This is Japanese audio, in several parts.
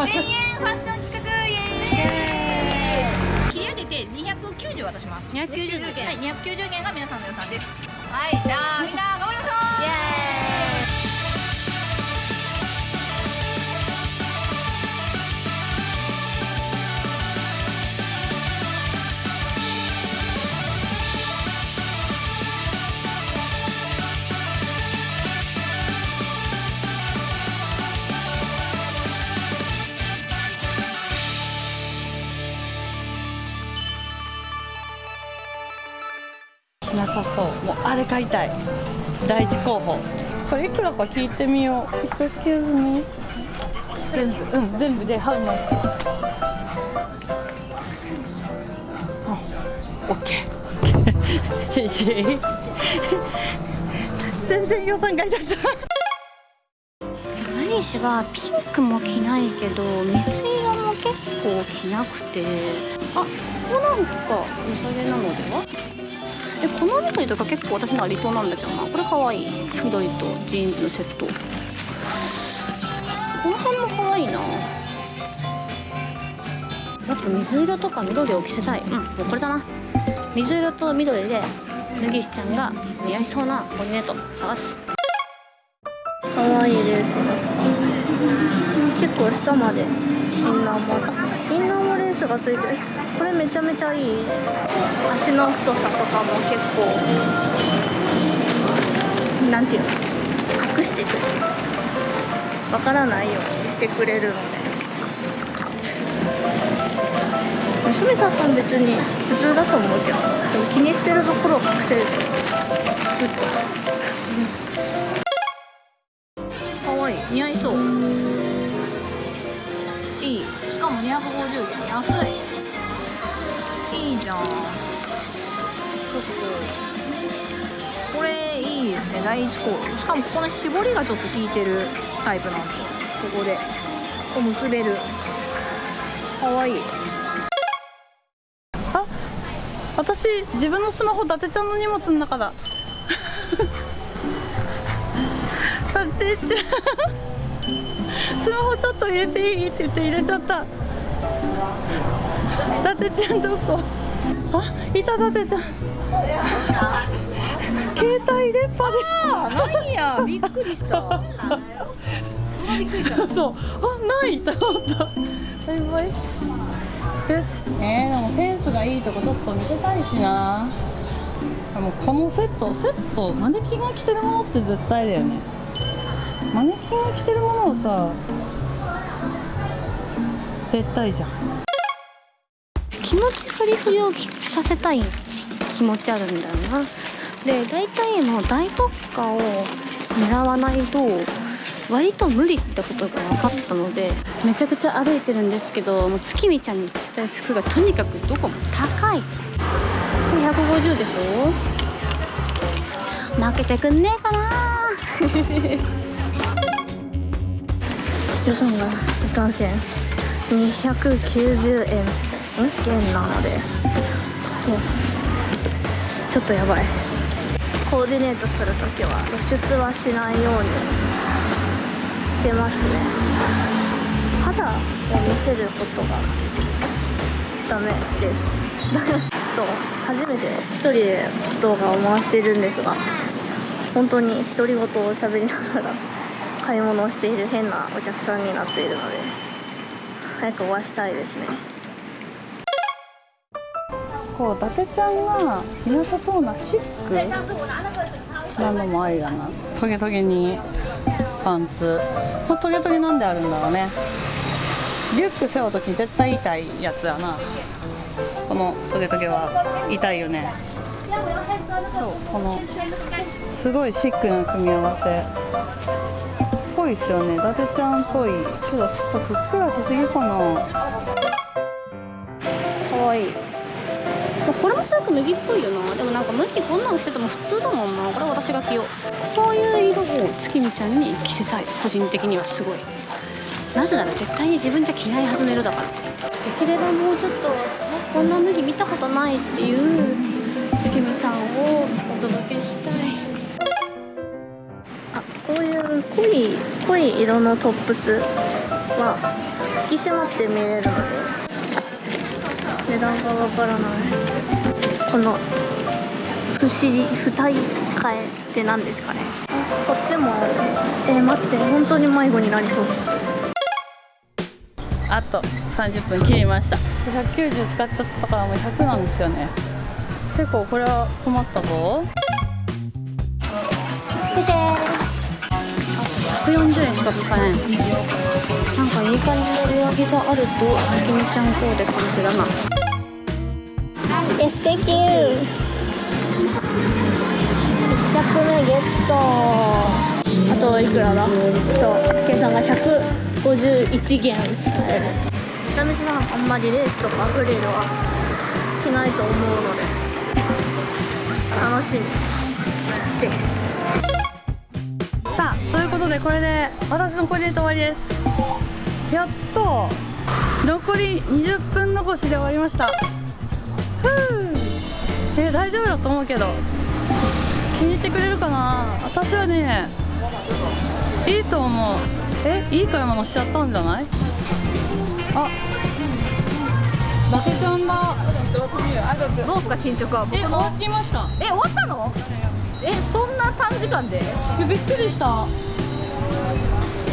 1000円ファッション企画イエーイ。切り上げて290渡します。290元。はい290元が皆さんの予算です。はいじゃあみんな頑張りましょうイエーイなさそう。もうあれ買いたい。第一候補。これいくらか聞いてみよう。Excuse me 全部。うん全部で How much? あ OK 谢谢 全然予算外だった。何しはピンクも着ないけど水色も結構着なくて。あここなんか良さげなのでは？えこの緑とか結構私のは理想なんだけどな。これかわい。い緑とジーンズのセット。この辺もかわいいな。やっぱ水色とか緑を着せたい。うん。もうこれだな。水色と緑で脱ぎしちゃんが似合いそうなコーディネート探す。可愛いレースが結構下までインナーも。インナーもスがついてる。これめちゃめちゃいい。足の太さとかも結構なんていうの？隠してくる。わからないようにしてくれるので。娘さんは別に普通だと思うけどでも気にしてるところを隠せる。とグッと安い。いいじゃん。ちょっとこれいいですね。第一コール。しかもここの絞りがちょっと効いてるタイプなんですよ。ここで。こう結べる。かわいい。あ私自分のスマホ伊達ちゃんの荷物の中だ。伊達ちゃん。スマホちょっと入れていい？って言って入れちゃった。伊達ちゃんどこ？あいた伊達ちゃん。携帯電波あなんや びっくりした。びっくりした。でそう。あない。と思ったバイバイよし。えー、でもセンスがいいとこちょっと見せたいしな。でもこのセットセットマネキンが着てるものって絶対だよね。マネキンが着てるものをさ絶対じゃん。気持ちフリフリをさせたい気持ちあるんだよな。で大体の大特価を狙わないと割と無理ってことが分かったのでめちゃくちゃ歩いてるんですけどもう月見ちゃんに着たい服がとにかくどこも高い。150でしょ？負けてくんねえかな。予算がいかんせん290円。ん？元なので。ちょっとちょっとやばい。コーディネートするときは露出はしないようにしてますね。肌を見せることがダメです。ちょっと初めて一人で動画を回しているんですが本当に独り言を喋りながら買い物をしている変なお客さんになっているので。早く終わしたいですね。こう伊達ちゃんが着なさそうなシックなのもありだな。トゲトゲにパンツ。これトゲトゲなんであるんだろうね。リュック背負う時絶対痛いやつやな。このトゲトゲは痛いよね。そうこのすごいシックな組み合わせ。いっすよね。伊達ちゃんっぽい。けどちょっとふっくらしすぎかな。かわいい。これもすごく脱ぎっぽいよな。でもなんか向きこんなのしてても普通だもんな。これは私が着よう。こういう色を月見ちゃんに着せたい。個人的にはすごい。なぜなら絶対に自分じゃ着ないはずの色だから。できればもうちょっとえこんな脱ぎ見たことないっていう月見さんをお届けしたいいう濃い濃い色のトップスはき締まって見えるので値段がわからない。この不思議不体替えって何ですかね？こっちもえー、待って本当に迷子になりそう。あと30分切りました。190使っちゃったからもう100なんですよね。結構これは困ったぞ140円しか使えん。なんかいい感じの売り上げがあるときみちゃんコーデ感じだな Yes, thank you 100目ゲット。あといくらだ？そう計算が151元使える。ちなみにあんまりレースとかフリルはしないと思うので楽しみ。ですさあといでこれで私のコーディネート終わりです。やっと残り20分残しで終わりました。ふう。え大丈夫だと思うけど気に入ってくれるかな？私はねいいと思う。えいい買い物しちゃったんじゃない？あ伊達ちゃんだ。どうですか進捗は？僕え終わりました。え終わったの？えそんな短時間で？えびっくりした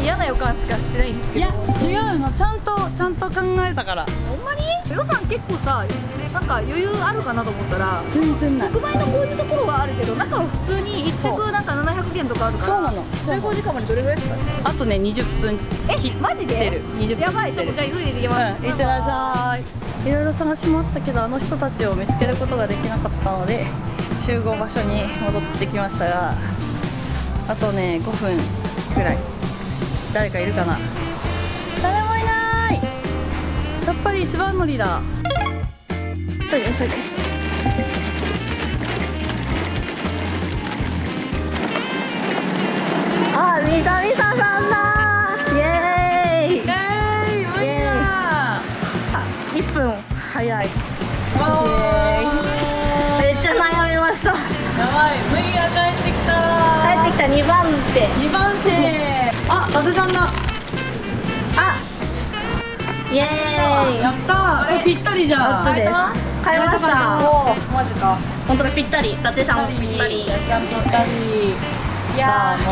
嫌な予感しかしないんですいけど。や違うの。ちゃんとちゃんと考えたから。ほんまに？予算結構さなんか余裕あるかなと思ったら全然ない。特売のこういうところはあるけど中は普通に1着なんか700元とかあるからそうなの。集合時間までどれぐらいですかあとね20分切えマジで？る20分やばいちょっとじゃあ急いで行きます、うん、いってらっしゃい。いろいろ探し回ったけどあの人たちを見つけることができなかったので集合場所に戻ってきましたがあとね5分くらい誰かいるかな？誰もいない。やっぱり一番乗りだ。急いで急い。であ、みさみささんだ。イエーイ。イエーイ無理だ。1分早い。わー。めっちゃ悩みました。やばい麦が帰ってきた帰ってきた2番手。2番手あ伊達ちゃんだあ。イエーイ。やったー。これぴったりじゃん。買いました。おおマジか。本当だぴったり。伊達さんぴったり。ぴったり。いやー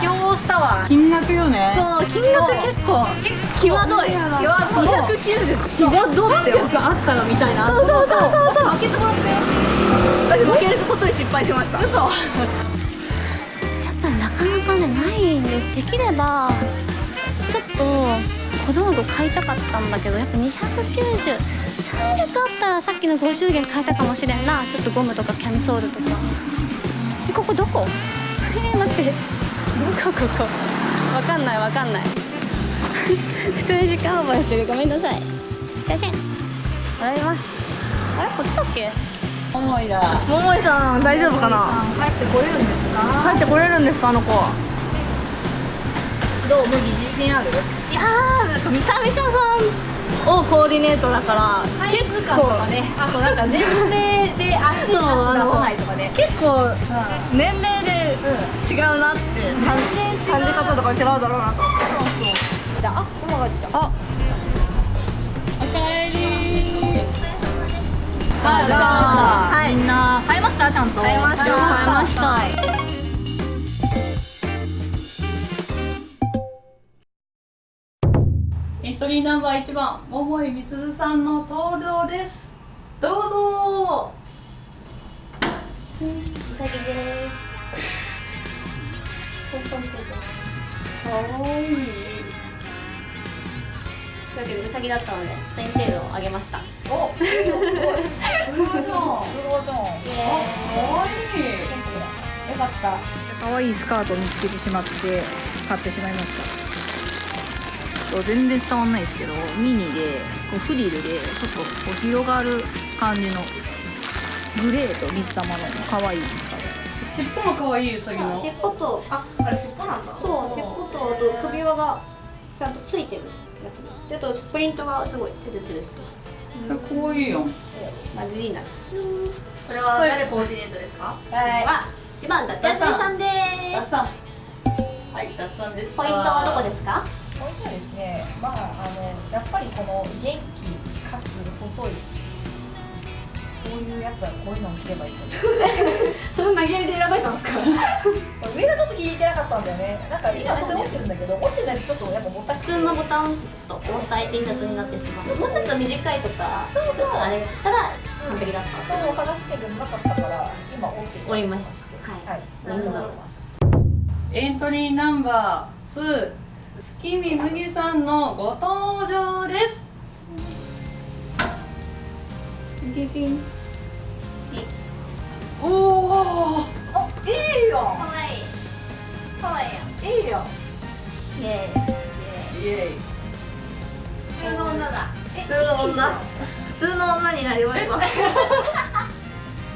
妥協したわ。金額よね。そう金額結構。際どい。際どい。290際どってよ300あったらみたいな。そうそうそうそう。そう開けてもらって。負けることに失敗しました。嘘ですできればちょっと小道具買いたかったんだけどやっぱ290 300あったらさっきの50元買えたかもしれんな。ちょっとゴムとかキャミソールとか。えここどこ？えー、待って。どこここ？わかんないわかんない。普通に時間オーバーしてる。ごめんなさい。すいません。あります。あれ？こっちだっけ？重いな桃井さん大丈夫かな？帰ってこれるんですか？帰ってこれるんですかあの子どう？麦自信ある？いやーなんかみさみささんをコーディネートだから結サイズ感とかね。あとなんか年齢で足出さないとかね。結構う年齢で違うなってう感じ方とか違うだろうなとそうそう。じゃああここが来たあおかえりあじゃあ、はい。みんな買いました？ちゃんと。買いました。買いましたトリーナンバー1番桃井みすずさんの登場です。どうぞ。かわいいというわけでうさぎだったのでツインをあげました。おすごい。すごい。じゃんすごい。じゃんかわい。い。よかった可愛い。スカートを見つけてしまって買ってしまい。ましたと全然伝わんないですけどミニでこうフリルでちょっとこう広がる感じのグレーと水玉の可愛いスカート尻尾もかわいいうさぎの尻尾とああれ尻尾なんだ。そう尻尾とあと首輪がちゃんとついてるやつ。であとプリントがすごいツルツルしてかわいいよマジリーナこれは誰コーディネートですか？はい。は一番だ。ってダサンさんでダッサ。ンはいダッサンですポイントはどこですか？もう一はですね、まあ、あのやっぱりこの元気かつ細いこういうやつはこういうのを着ればいいと思う。その投げやりで選ばれたんですか？上がちょっと気に入ってなかったんだよね。なんか今袖持ってるんだけど持ってないとちょっとやっぱもったい普通のボタンちょっと重たい T シャツになってしまう。もうちょっと短いとかそうそうあれただ完璧だったそう探してるなかったから今折って折りました。はい、はい、なるほどエントリーナンバー2月見麦さんのご登場です。おおあいいよ。かわいい。かわいいいいよ。イエーイ。イエイ。普通の女だ。普通の女？普通の女になりました。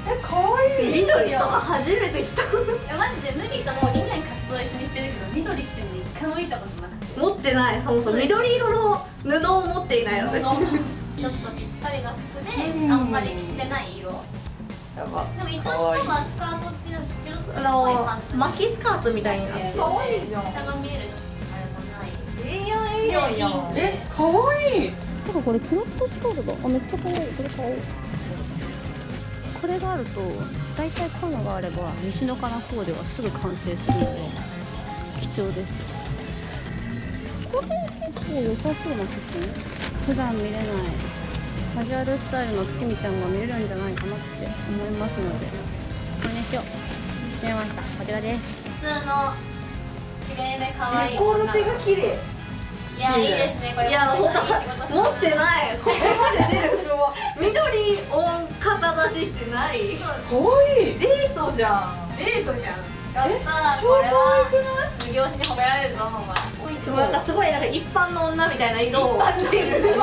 え可愛い緑とか初めて来た。いやマジで麦ともう2年活動一緒にしてるけど緑ってのに一回も見たことなくて持ってないそもそも緑色の布を持っていない私ちょっとぴったりな服であんまり着てない色。やば。でも一応下はスカートっていうのけどあの巻きスカートみたいになってる。可愛いじゃん。下が見える。あれがないいいやんいいやんいいや。んえかわいい。てかこれキロットストールだ。あめっちゃ可愛い。これ買おうこれがあると大体こういうのがあれば西の金コーデはすぐ完成するので貴重ですこれ結構良さそうな服普段見れないカジュアルスタイルの月見ちゃんが見れるんじゃないかなって思いますので。これにしよう。決めました。こちらです。普通の綺麗で可愛いコール手が綺麗。いやいいですね。これいや持ってない。ここまで出る服を緑オン肩出しってない。可愛い。デートじゃん。デートじゃんやったー超可愛くな。い二拍子に褒められるぞお前でもなんかすごいなんか一般の女。みたいな色を着てる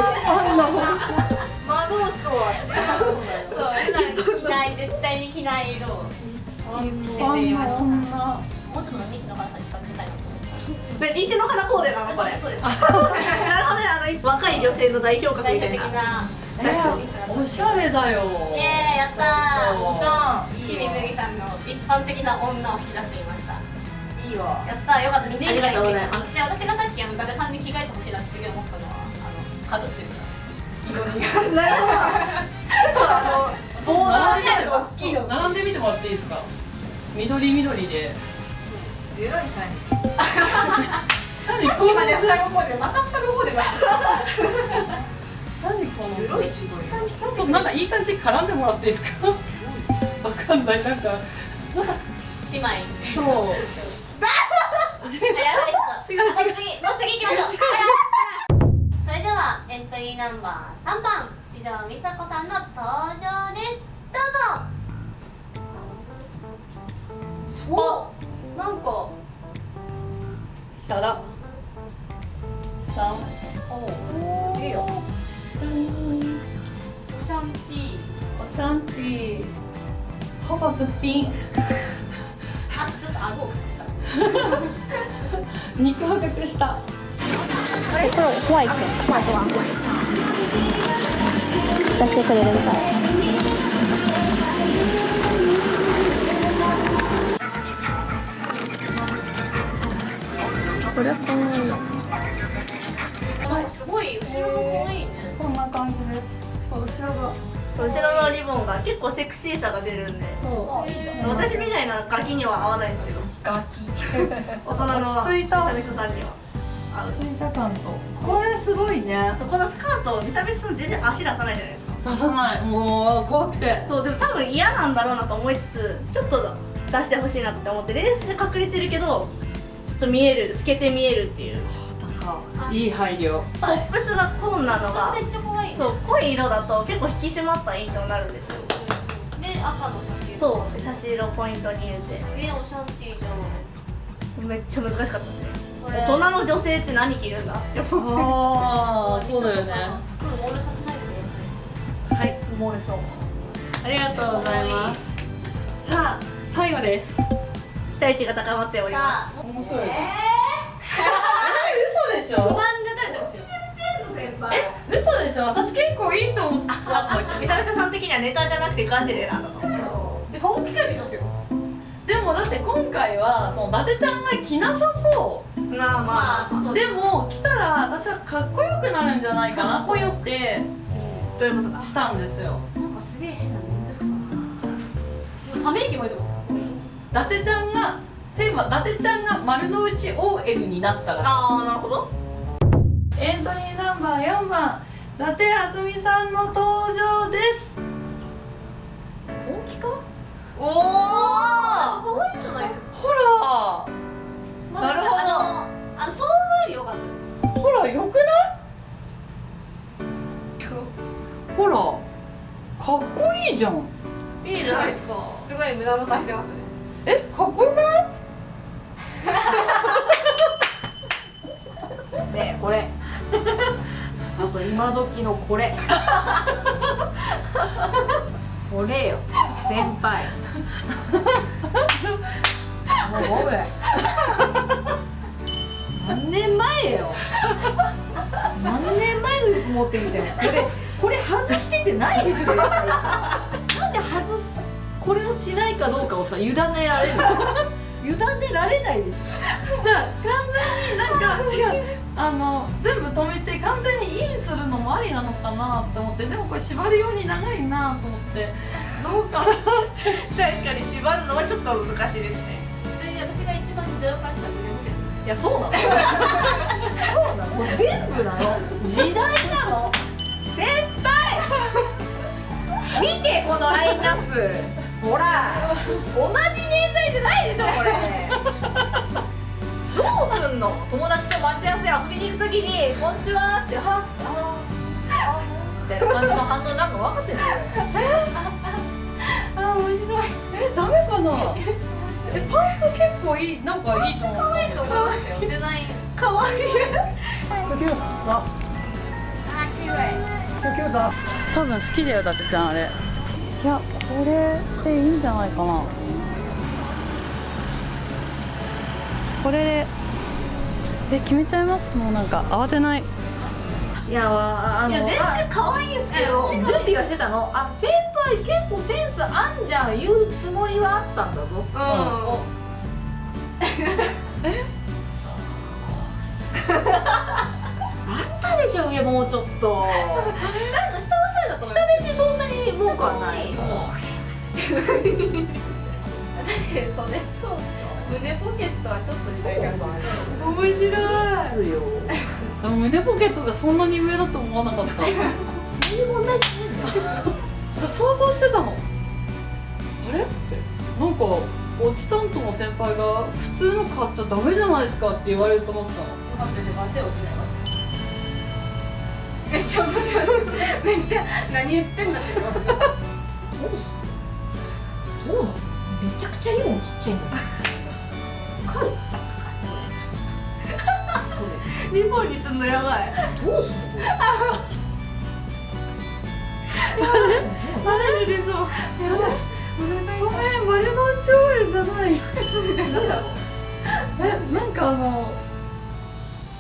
魔導士とは違うそう普段着ない絶対に着ない色を一般の女。もうちょっと西野カナさで西の花コーデなのこれ。そうですそうです。なるほどねあの若い女性の代表格みたいな。なおしゃれだよ。イエーイやったー。おしゃんキミ麦さんの一般的な女を引き出してみました。いいわ。やったーよかった。2年ぐらいしてで私がさっきあのさんに着替えてほしいなって次思ったのはあのかぶってるからなるほどちょっとあのボーダーみたいな大きいよ。並んでみてもらっていいですか？緑緑で。偉いさ何この今ね双子コーデまた双子コーデだ何この偉い違いちょっとなんかいい感じに絡んでもらっていいですかわかんないなんか姉妹そうやばいっとあと次もう次行きましょうそれではエントリーナンバー3番以上美佐子さんの登場ですどうぞシャラさんおおいいよ。オシャンティー。おシャンティー。細すっぴんあちょっと顎を隠した。肉を隠した。これ怖いっすよ怖い怖い。出してくれるみたいこれは可愛いなすごい後ろが可愛い。ねこんな感じです。後ろが。後ろのリボンが結構セクシーさが出るんで。そ私みたいなガキには合わないんですけどガキ。大人の落ち着いた。みさんに。は合ううついた感と。これすごいね。このスカートみさみさん全然足出さないじゃないですか出さない。もう怖くて。そうでも多分嫌なんだろうなと思いつつちょっと出してほしいなって思ってレースで隠れてるけどと見える透けて見えるっていう。いい配慮。トップスが紺なのがめっちゃ可愛いね。そう濃い色だと結構引き締まった印象になるんですよ。で赤の写真そう差し色ポイントに入れて。えオシャンティーじゃんめっちゃ難しかったですね。これ。大人の女性って何着るんだ？って思ってああそうだよね。うん漏れさせないでください。はい漏れそう。ありがとうございます。さあ最後です。期待値が高まっておりまさあ面白いえ嘘でしょ？不満が垂れてますよ。え？嘘でしょ？私結構いいと思ってたんだすみさん的にはネタじゃなくてガチでなんだとで本気で見ますよ。でもだって今回はその伊達ちゃんが着なさそまあまあ。まあそううでも着たら私はかっこよくなるんじゃないかなと思って。どういうことかしたんですよ。なんかすげえ変なため息もいてます伊達ちゃんがテーマ伊達ちゃんが丸の内 OL になったらああなるほど。エントリーナンバー4番伊達あずみさんの登場です。本気か？おお可愛いじゃないですか。ほら！なるほど。あの想像より良かったです。ほらよくない？ほらかっこいいじゃん。いいじゃないですか。すごい無駄の大変てますね。えかっこよくない？ねえこれ。あと今時のこれ。これよ先輩。もう僕何年前よ。何年前の服持ってみて。もこれこれ外しててないでしょ。なんで外すこれをしないかどうかをさ委ねられるの。委ねられないでしょ。じゃあ完全になんか違う。あの全部止めて完全にインするのもありなのかなって思って。でもこれ縛るように長いなと思って。どうかな確かに縛るのはちょっと難しいですね。ちなみに私が一番時代を感じたのはいやそうなの。そうなの。もう全部なの。時代なの。先輩。見てこのラインナップ。ほら。同じ年代じゃないでしょこれ。どうすんの？友達と待ち合わせ遊びに行くときに「こんにちは」って「はっ」つって「あーあー」みたいな感じの反応になるの分かってんだよ。あー面白い。えダメかな。えパンツ結構いいなんかいいと思う。可愛い。と思い。ましたよ世代かわい。い。あ綺麗多分好きだよだってちゃんあれい。やこれでい。い。んじゃない。かなこれでえ決めちゃいます？もうなんか慌てない。いやあのいや全然可愛いんですけど準備はしてたの？あ先輩結構センスあんじゃん言うつもりはあったんだぞ。うん。あったでしょ上もうちょっと。下下はそうだと思下別にそんなに文句はない。確かに袖と胸ポケットはちょっと時代感がある面白い。胸ポケットがそんなに上だと思わなかった。そういう問題じゃないんだよ想像してたの。あれ？ってなんか落ち担当の先輩が普通の買っちゃダメじゃないですかって言われると思ってたの。待っててバッチリ落ちちゃいましためっちゃめっちゃ何言ってんだって言ってましたそうなの？めちゃくちゃリボンちっちゃいんだよわかるリボンにすんのやばい。どうすんのマジでそう。やばいごめん丸の内オイルじゃない。えなんかあの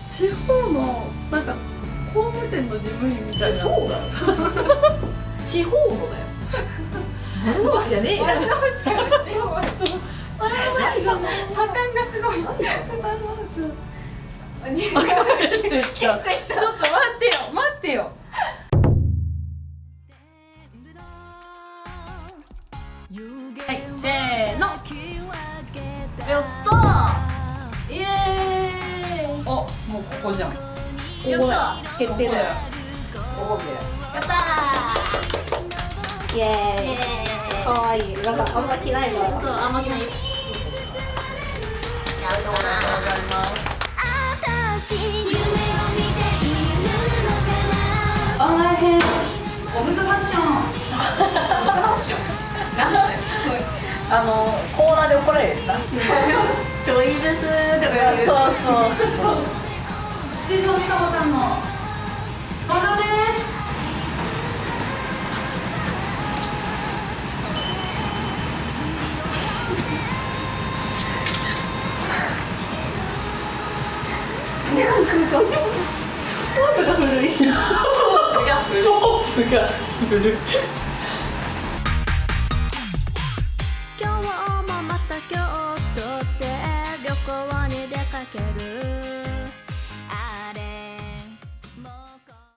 地方のなんか工務店の事務員みたいな。そうだよ地方のだ よ。丸の内じゃねえよ。あれマジだもん左官がすごい。ちょっと待ってよ待ってよ。はいせーの。やっイエーイ。おもうここじゃん。決定だよ可愛いなんかあんま着ないからそうあんまりない。よやると思う私夢を見ているのかな。あー変。オブザファッション。あのコーナーで怒られるやつなちょいですとかそうそうそう。藤尾美香子さんのポーズが古いポーズが古い